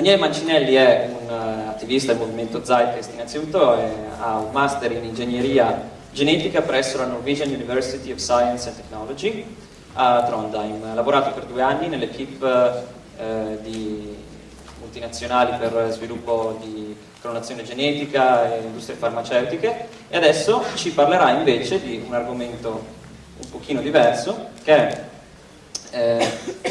Daniele Mancinelli è un uh, attivista del movimento Zeitgeist innanzitutto, è, ha un master in ingegneria genetica presso la Norwegian University of Science and Technology a Trondheim. Ha lavorato per due anni nell'equipe uh, di multinazionali per sviluppo di clonazione genetica e industrie farmaceutiche e adesso ci parlerà invece di un argomento un pochino diverso che è eh,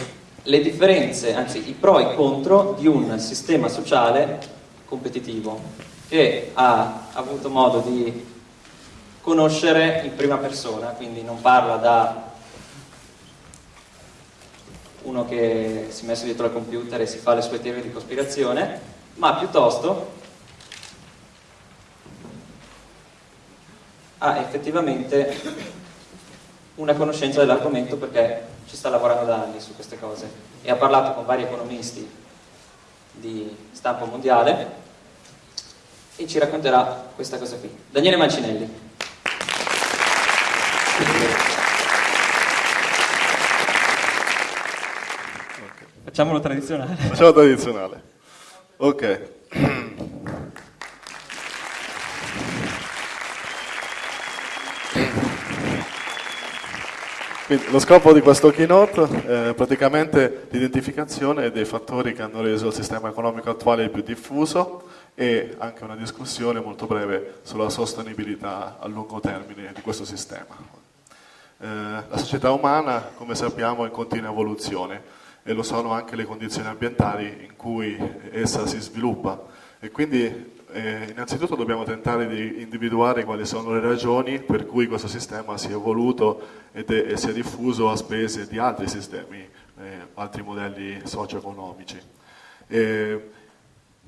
le differenze, anzi i pro e i contro di un sistema sociale competitivo che ha avuto modo di conoscere in prima persona, quindi non parla da uno che si è messo dietro al computer e si fa le sue teorie di cospirazione, ma piuttosto ha effettivamente una conoscenza dell'argomento perché ci sta lavorando da anni su queste cose e ha parlato con vari economisti di stampo mondiale e ci racconterà questa cosa qui. Daniele Mancinelli. Facciamolo tradizionale. Facciamo tradizionale. Ok. Quindi, lo scopo di questo keynote è praticamente l'identificazione dei fattori che hanno reso il sistema economico attuale più diffuso e anche una discussione molto breve sulla sostenibilità a lungo termine di questo sistema. Eh, la società umana, come sappiamo, è in continua evoluzione e lo sono anche le condizioni ambientali in cui essa si sviluppa e quindi eh, innanzitutto dobbiamo tentare di individuare quali sono le ragioni per cui questo sistema si è evoluto ed è, e si è diffuso a spese di altri sistemi, eh, altri modelli socio-economici.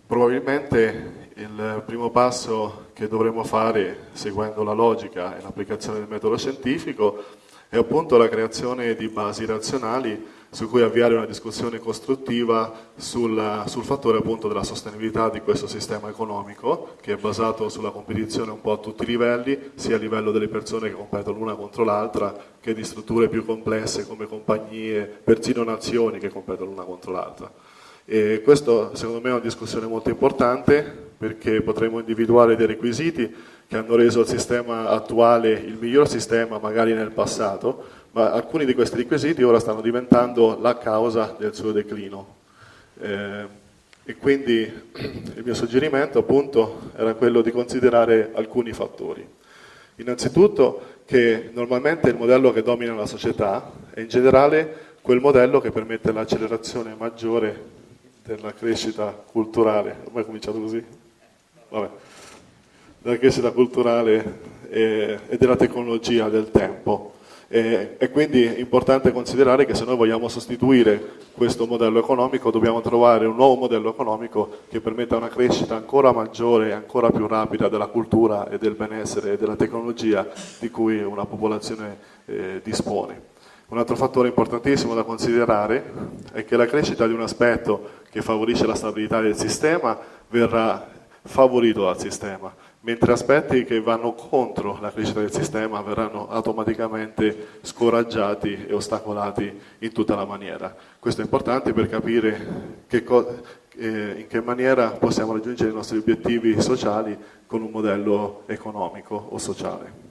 probabilmente il primo passo che dovremo fare, seguendo la logica e l'applicazione del metodo scientifico, è appunto la creazione di basi razionali su cui avviare una discussione costruttiva sul, sul fattore appunto della sostenibilità di questo sistema economico che è basato sulla competizione un po' a tutti i livelli, sia a livello delle persone che competono l'una contro l'altra che di strutture più complesse come compagnie, persino nazioni che competono l'una contro l'altra. E questo secondo me è una discussione molto importante perché potremo individuare dei requisiti che hanno reso il sistema attuale il miglior sistema magari nel passato, ma alcuni di questi requisiti ora stanno diventando la causa del suo declino. Eh, e quindi il mio suggerimento appunto era quello di considerare alcuni fattori. Innanzitutto che normalmente il modello che domina la società è in generale quel modello che permette l'accelerazione maggiore della crescita culturale. Ormai è cominciato così? Vabbè. Della crescita culturale e, e della tecnologia del tempo. E, e, quindi è importante considerare che se noi vogliamo sostituire questo modello economico dobbiamo trovare un nuovo modello economico che permetta una crescita ancora maggiore e ancora più rapida della cultura e del benessere e della tecnologia di cui una popolazione eh, dispone. Un altro fattore importantissimo da considerare è che la crescita di un aspetto che favorisce la stabilità del sistema verrà favorito dal sistema mentre aspetti che vanno contro la crescita del sistema verranno automaticamente scoraggiati e ostacolati in tutta la maniera. Questo è importante per capire che eh, in che maniera possiamo raggiungere i nostri obiettivi sociali con un modello economico o sociale.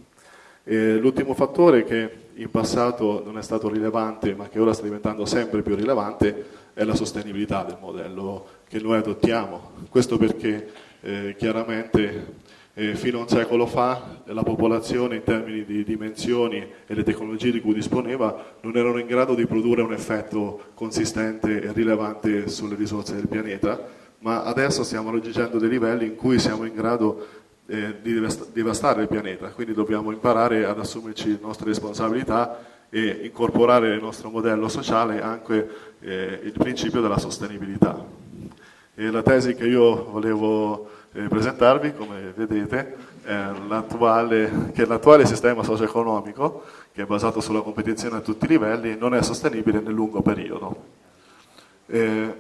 L'ultimo fattore che in passato non è stato rilevante ma che ora sta diventando sempre più rilevante è la sostenibilità del modello che noi adottiamo. Questo perché eh, chiaramente eh, fino a un secolo fa la popolazione in termini di dimensioni e le tecnologie di cui disponeva non erano in grado di produrre un effetto consistente e rilevante sulle risorse del pianeta, ma adesso stiamo raggiungendo dei livelli in cui siamo in grado eh, di devastare il pianeta, quindi dobbiamo imparare ad assumerci le nostre responsabilità e incorporare nel nostro modello sociale anche eh, il principio della sostenibilità. E la tesi che io volevo eh, presentarvi, come vedete, che l'attuale sistema socio-economico, che è basato sulla competizione a tutti i livelli, non è sostenibile nel lungo periodo. Eh,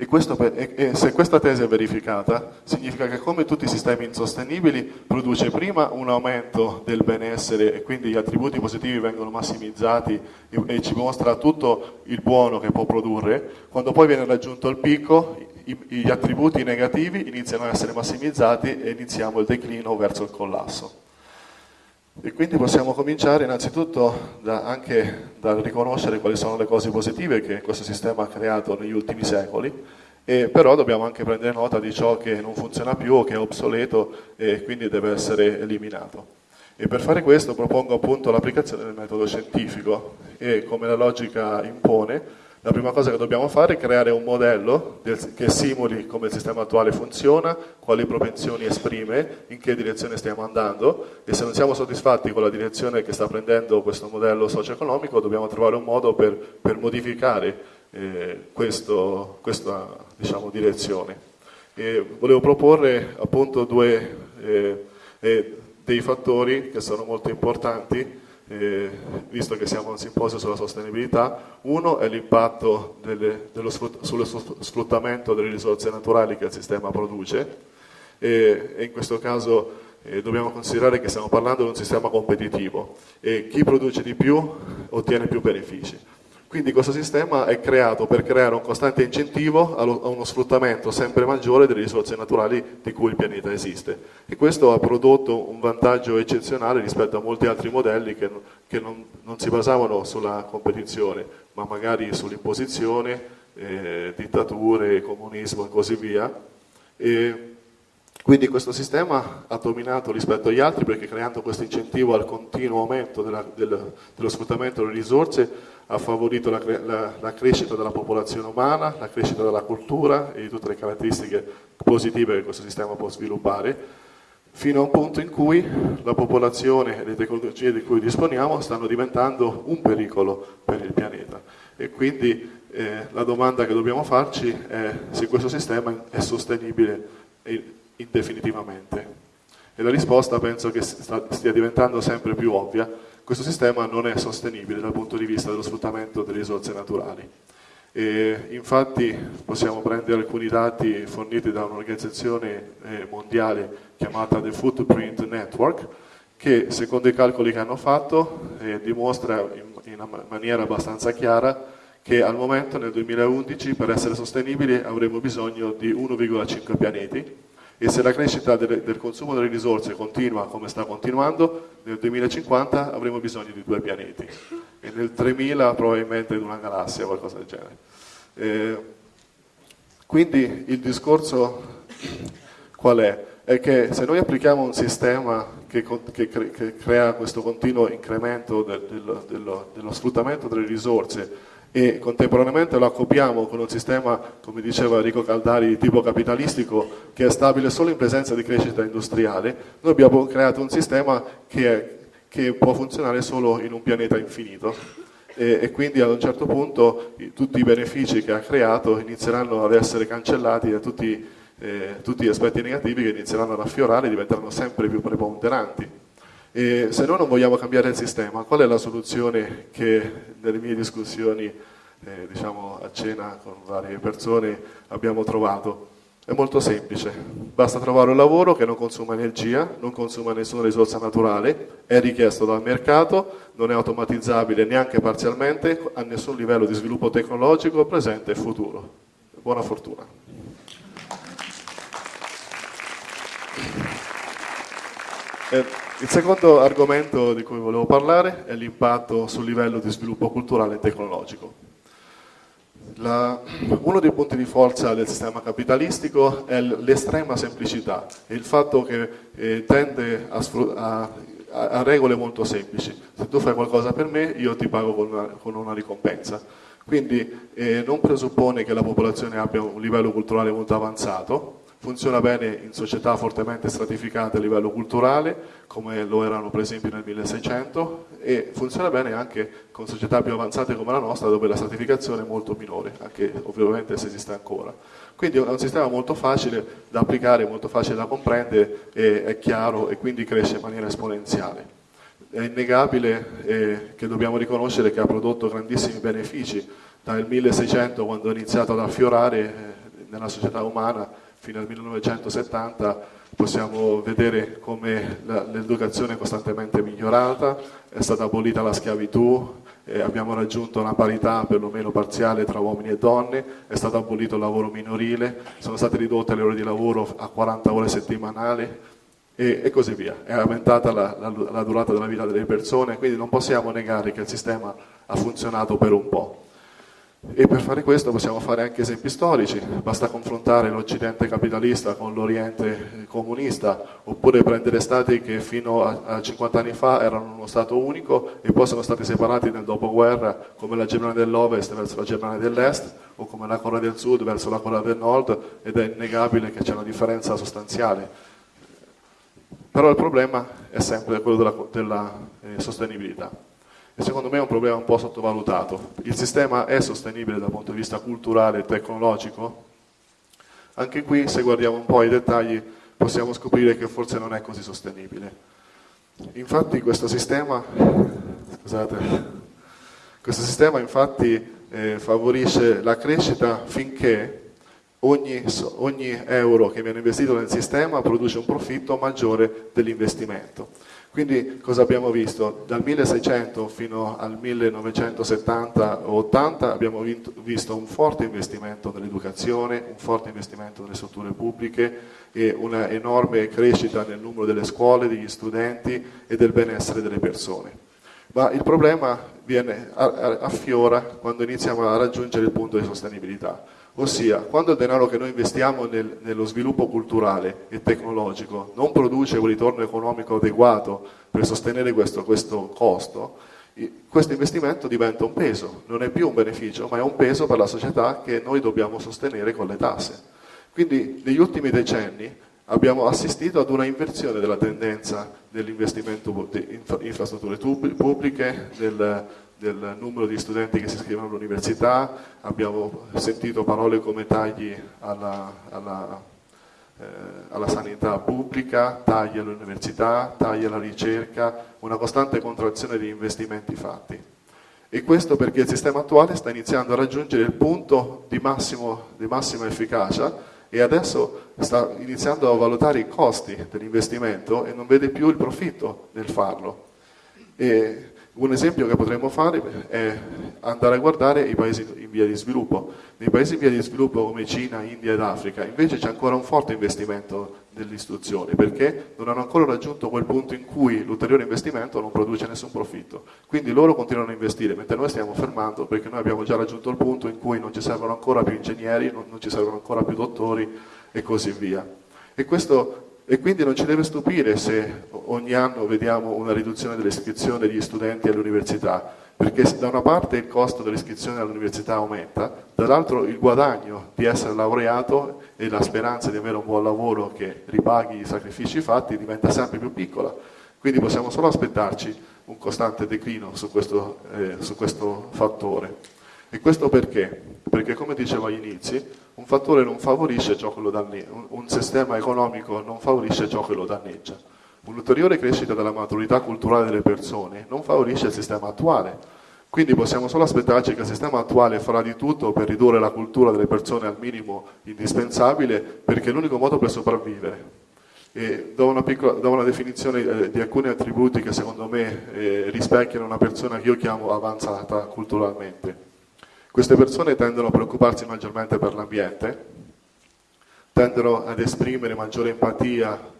e per, e, e se questa tesi è verificata, significa che come tutti i sistemi insostenibili produce prima un aumento del benessere e quindi gli attributi positivi vengono massimizzati e, e ci mostra tutto il buono che può produrre, quando poi viene raggiunto il picco i, gli attributi negativi iniziano ad essere massimizzati e iniziamo il declino verso il collasso. E quindi possiamo cominciare innanzitutto da, anche dal riconoscere quali sono le cose positive che questo sistema ha creato negli ultimi secoli, e però dobbiamo anche prendere nota di ciò che non funziona più che è obsoleto e quindi deve essere eliminato. E per fare questo propongo appunto l'applicazione del metodo scientifico e come la logica impone la prima cosa che dobbiamo fare è creare un modello del, che simuli come il sistema attuale funziona, quali propensioni esprime, in che direzione stiamo andando e se non siamo soddisfatti con la direzione che sta prendendo questo modello socio-economico dobbiamo trovare un modo per, per modificare eh, questo, questa diciamo, direzione. E volevo proporre appunto due eh, eh, dei fattori che sono molto importanti eh, visto che siamo a un simposio sulla sostenibilità, uno è l'impatto sullo sfruttamento delle risorse naturali che il sistema produce e, e in questo caso eh, dobbiamo considerare che stiamo parlando di un sistema competitivo e chi produce di più ottiene più benefici. Quindi questo sistema è creato per creare un costante incentivo a uno sfruttamento sempre maggiore delle risorse naturali di cui il pianeta esiste. E questo ha prodotto un vantaggio eccezionale rispetto a molti altri modelli che, che non, non, si basavano sulla competizione, ma magari sull'imposizione, eh, dittature, comunismo e così via. E quindi questo sistema ha dominato rispetto agli altri perché creando questo incentivo al continuo aumento della, del, dello sfruttamento delle risorse ha favorito la, la, la, crescita della popolazione umana, la crescita della cultura e di tutte le caratteristiche positive che questo sistema può sviluppare, fino a un punto in cui la popolazione e le tecnologie di cui disponiamo stanno diventando un pericolo per il pianeta. E quindi eh, la domanda che dobbiamo farci è se questo sistema è sostenibile indefinitivamente. E la risposta penso che stia diventando sempre più ovvia, questo sistema non è sostenibile dal punto di vista dello sfruttamento delle risorse naturali. E infatti possiamo prendere alcuni dati forniti da un'organizzazione eh, mondiale chiamata The Footprint Network che secondo i calcoli che hanno fatto eh, dimostra in, in maniera abbastanza chiara che al momento nel 2011 per essere sostenibili avremo bisogno di 1,5 pianeti e se la crescita del, del, consumo delle risorse continua come sta continuando, nel 2050 avremo bisogno di due pianeti e nel 3000 probabilmente di una galassia o qualcosa del genere. Eh, quindi il discorso qual è? È che se noi applichiamo un sistema che, che, che crea questo continuo incremento del, del, dello, dello sfruttamento delle risorse e contemporaneamente lo accoppiamo con un sistema, come diceva Enrico Caldari, di tipo capitalistico che è stabile solo in presenza di crescita industriale, noi abbiamo creato un sistema che, è, che può funzionare solo in un pianeta infinito e, e, quindi ad un certo punto tutti i benefici che ha creato inizieranno ad essere cancellati da tutti, eh, tutti gli aspetti negativi che inizieranno ad affiorare e diventeranno sempre più preponderanti. E se noi non vogliamo cambiare il sistema, qual è la soluzione che nelle mie discussioni eh, diciamo, a cena con varie persone abbiamo trovato? È molto semplice, basta trovare un lavoro che non consuma energia, non consuma nessuna risorsa naturale, è richiesto dal mercato, non è automatizzabile neanche parzialmente, a nessun livello di sviluppo tecnologico presente e futuro. Buona fortuna. Eh, il secondo argomento di cui volevo parlare è l'impatto sul livello di sviluppo culturale e tecnologico. La, uno dei punti di forza del sistema capitalistico è l'estrema semplicità e il fatto che eh, tende a, a, a, regole molto semplici. Se tu fai qualcosa per me, io ti pago con una, con una ricompensa. Quindi eh, non presuppone che la popolazione abbia un livello culturale molto avanzato, funziona bene in società fortemente stratificate a livello culturale, come lo erano per esempio nel 1600, e funziona bene anche con società più avanzate come la nostra, dove la stratificazione è molto minore, anche ovviamente se esiste ancora. Quindi è un sistema molto facile da applicare, molto facile da comprendere, è chiaro e quindi cresce in maniera esponenziale. È innegabile eh, che dobbiamo riconoscere che ha prodotto grandissimi benefici dal 1600 quando ha iniziato ad affiorare eh, nella società umana fino al 1970 possiamo vedere come l'educazione è costantemente migliorata, è stata abolita la schiavitù, eh, abbiamo raggiunto una parità perlomeno parziale tra uomini e donne, è stato abolito il lavoro minorile, sono state ridotte le ore di lavoro a 40 ore settimanali e, e così via. È aumentata la, la, la durata della vita delle persone, quindi non possiamo negare che il sistema ha funzionato per un po'. E per fare questo possiamo fare anche esempi storici, basta confrontare l'Occidente capitalista con l'Oriente comunista, oppure prendere stati che fino a 50 anni fa erano uno Stato unico e poi sono stati separati nel dopoguerra, come la Germania dell'Ovest verso la Germania dell'Est, o come la Corea del Sud verso la Corea del Nord, ed è innegabile che c'è una differenza sostanziale. Però il problema è sempre quello della, della eh, sostenibilità e secondo me è un problema un po' sottovalutato. Il sistema è sostenibile dal punto di vista culturale e tecnologico? Anche qui, se guardiamo un po' i dettagli, possiamo scoprire che forse non è così sostenibile. Infatti questo sistema, scusate, questo sistema infatti eh, favorisce la crescita finché ogni, ogni euro che viene investito nel sistema produce un profitto maggiore dell'investimento. Quindi cosa abbiamo visto? Dal 1600 fino al 1970-80 abbiamo visto un forte investimento nell'educazione, un forte investimento nelle strutture pubbliche e una enorme crescita nel numero delle scuole, degli studenti e del benessere delle persone. Ma il problema viene, affiora quando iniziamo a raggiungere il punto di sostenibilità Ossia, quando il denaro che noi investiamo nel, nello sviluppo culturale e tecnologico non produce un ritorno economico adeguato per sostenere questo, questo costo, questo investimento diventa un peso, non è più un beneficio, ma è un peso per la società che noi dobbiamo sostenere con le tasse. Quindi negli ultimi decenni abbiamo assistito ad una inversione della tendenza dell'investimento in infrastrutture pubbliche, del, del numero di studenti che si iscrivono all'università, abbiamo sentito parole come tagli alla, alla, eh, alla sanità pubblica, tagli all'università, tagli alla ricerca, una costante contrazione di investimenti fatti. E questo perché il sistema attuale sta iniziando a raggiungere il punto di, massimo, di massima efficacia e adesso sta iniziando a valutare i costi dell'investimento e non vede più il profitto nel farlo. E un esempio che potremmo fare è andare a guardare i paesi in via di sviluppo. Nei paesi in via di sviluppo come Cina, India ed Africa invece c'è ancora un forte investimento nell'istruzione perché non hanno ancora raggiunto quel punto in cui l'ulteriore investimento non produce nessun profitto. Quindi loro continuano a investire mentre noi stiamo fermando perché noi abbiamo già raggiunto il punto in cui non ci servono ancora più ingegneri, non, non ci servono ancora più dottori e così via. E questo e quindi non ci deve stupire se ogni anno vediamo una riduzione dell'iscrizione degli studenti all'università, perché da una parte il costo dell'iscrizione all'università aumenta, dall'altro il guadagno di essere laureato e la speranza di avere un buon lavoro che ripaghi i sacrifici fatti diventa sempre più piccola. Quindi possiamo solo aspettarci un costante declino su questo, eh, su questo fattore. E questo perché? Perché come dicevo agli inizi, un fattore non favorisce ciò che lo danneggia, un sistema economico non favorisce ciò che lo danneggia. Un'ulteriore crescita della maturità culturale delle persone non favorisce il sistema attuale. Quindi possiamo solo aspettarci che il sistema attuale farà di tutto per ridurre la cultura delle persone al minimo indispensabile, perché è l'unico modo per sopravvivere. Do, una piccola, do una definizione eh, di alcuni attributi che secondo me eh, rispecchiano una persona che io chiamo avanzata culturalmente. Queste persone tendono a preoccuparsi maggiormente per l'ambiente, tendono ad esprimere maggiore empatia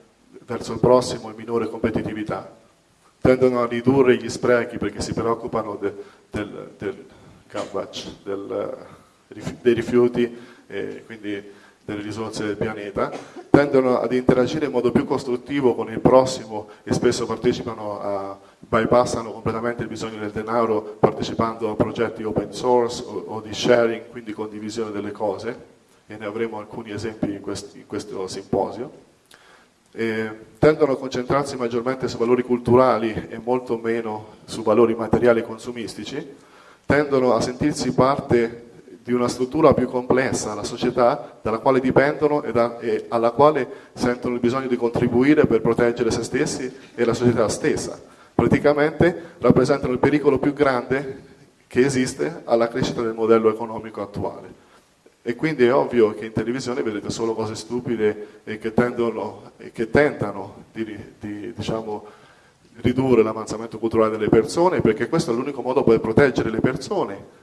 verso il prossimo e minore competitività, tendono a ridurre gli sprechi perché si preoccupano de, del, del garbage, del, dei rifiuti, e quindi delle risorse del pianeta, tendono ad interagire in modo più costruttivo con il prossimo e spesso partecipano a, bypassano completamente il bisogno del denaro partecipando a progetti open source o, o di sharing, quindi condivisione delle cose, e ne avremo alcuni esempi in, quest, in questo simposio. E tendono a concentrarsi maggiormente su valori culturali e molto meno su valori materiali consumistici, tendono a sentirsi parte di una struttura più complessa, la società dalla quale dipendono e, da, e, alla quale sentono il bisogno di contribuire per proteggere se stessi e la società stessa. Praticamente rappresentano il pericolo più grande che esiste alla crescita del modello economico attuale. E quindi è ovvio che in televisione vedete solo cose stupide e che, tendono, e che tentano di, di diciamo, ridurre l'avanzamento culturale delle persone, perché questo è l'unico modo per proteggere le persone.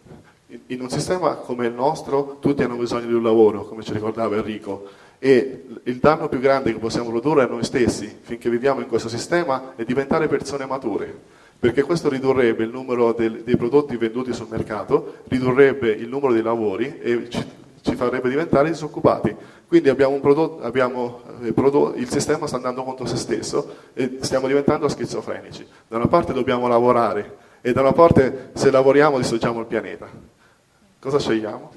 In un sistema come il nostro tutti hanno bisogno di un lavoro, come ci ricordava Enrico, e il danno più grande che possiamo produrre a noi stessi finché viviamo in questo sistema è diventare persone mature perché questo ridurrebbe il numero del, dei prodotti venduti sul mercato, ridurrebbe il numero dei lavori e ci, ci farebbe diventare disoccupati. Quindi abbiamo prodotto, abbiamo eh, prodotto, il sistema sta andando contro se stesso e stiamo diventando schizofrenici. Da una parte dobbiamo lavorare e da una parte se lavoriamo distruggiamo il pianeta. Cosa scegliamo?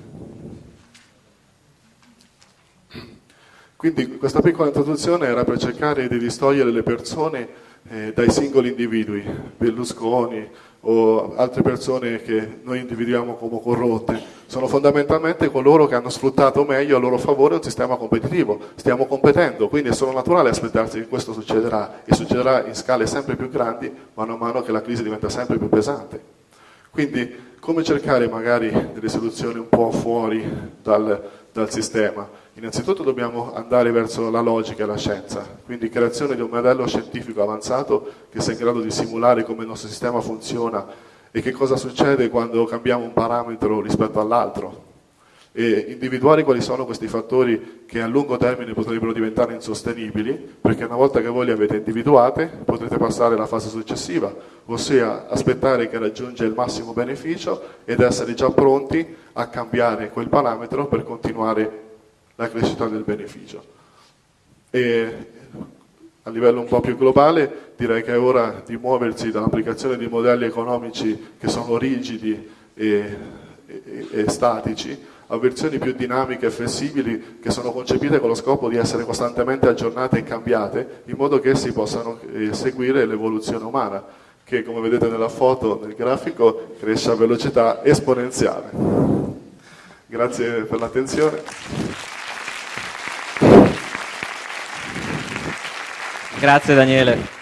Quindi questa piccola introduzione era per cercare di distogliere le persone eh, dai singoli individui, Berlusconi o altre persone che noi individuiamo come corrotte, sono fondamentalmente coloro che hanno sfruttato meglio a loro favore un sistema competitivo. Stiamo competendo, quindi è solo naturale aspettarsi che questo succederà e succederà in scale sempre più grandi mano a mano che la crisi diventa sempre più pesante. Quindi come cercare magari delle soluzioni un po' fuori dal, dal sistema? Innanzitutto dobbiamo andare verso la logica e la scienza, quindi creazione di un modello scientifico avanzato che sia in grado di simulare come il nostro sistema funziona e che cosa succede quando cambiamo un parametro rispetto all'altro. E individuare quali sono questi fattori che a lungo termine potrebbero diventare insostenibili perché una volta che voi li avete individuati potrete passare alla fase successiva ossia aspettare che raggiunge il massimo beneficio ed essere già pronti a cambiare quel parametro per continuare la crescita del beneficio. E a livello un po' più globale direi che è ora di muoversi dall'applicazione di modelli economici che sono rigidi e, e, e statici a versioni più dinamiche e flessibili che sono concepite con lo scopo di essere costantemente aggiornate e cambiate in modo che essi possano eh, seguire l'evoluzione umana che come vedete nella foto, nel grafico, cresce a velocità esponenziale. Grazie per l'attenzione. Grazie Daniele.